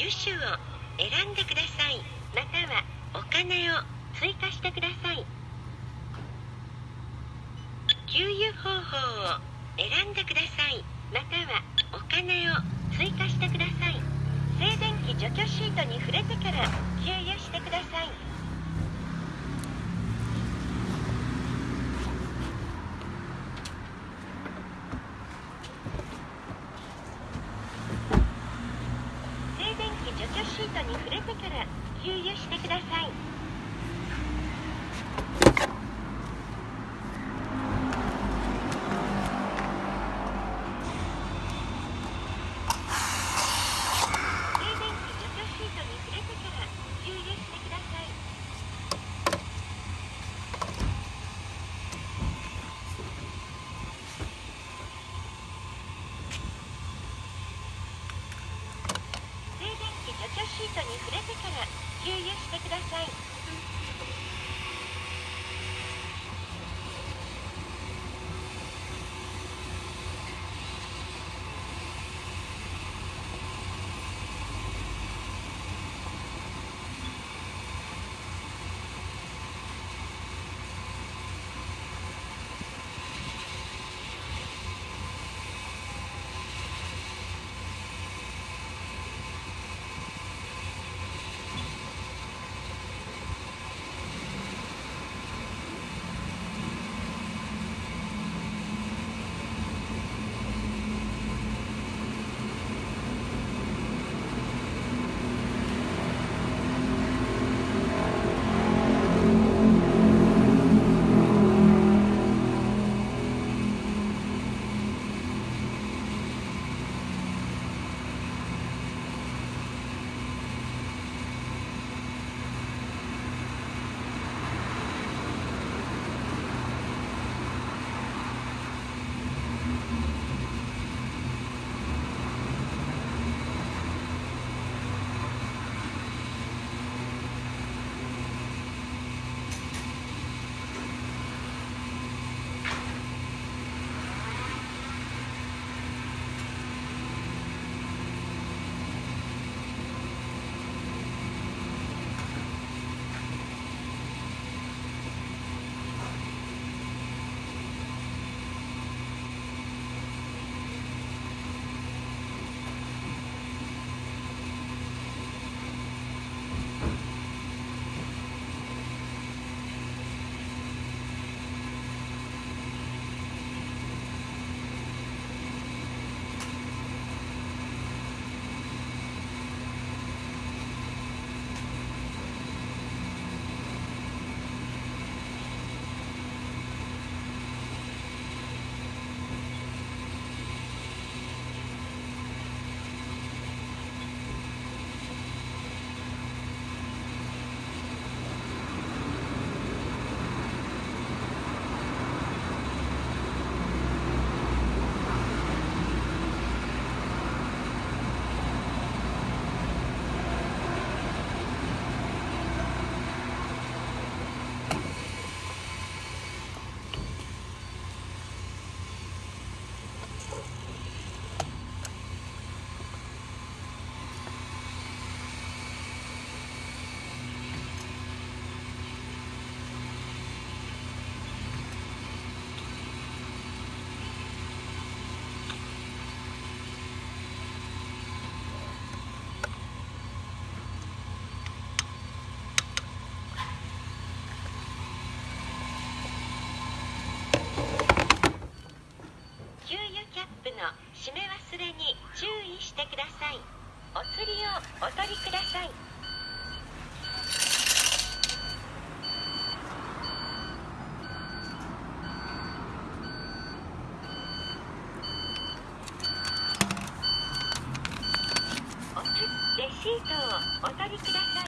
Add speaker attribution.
Speaker 1: 油種を選んでください。またはお金を追加してください。給油方法を選んでください。またはお金を追加してください。静電気除去シートに触れてから給油してください静電気除去シートに触れてから給油してください静電気除去シートに触れてから給油してください静電気除去シートに触れてから給油してください。プの締め忘れに注意してください。お釣りをお取りください。おつレシートをお取りください。